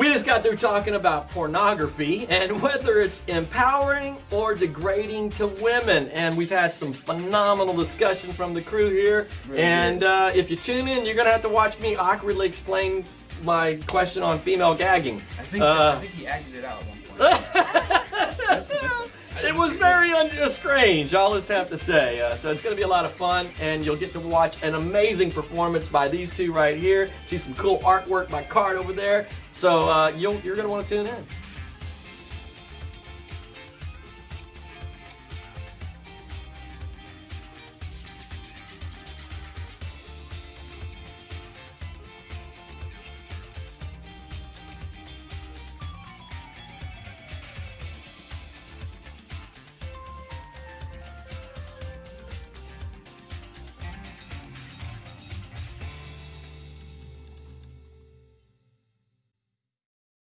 We just got through talking about pornography and whether it's empowering or degrading to women. And we've had some phenomenal discussion from the crew here. Really and uh, if you tune in, you're going to have to watch me awkwardly explain my question on female gagging. I think, Uh, I think he acted it out at one point. uh, strange, I'll just have to say. Uh, so it's going to be a lot of fun, and you'll get to watch an amazing performance by these two right here. See some cool artwork by Card over there. So uh, you're going to want to tune in.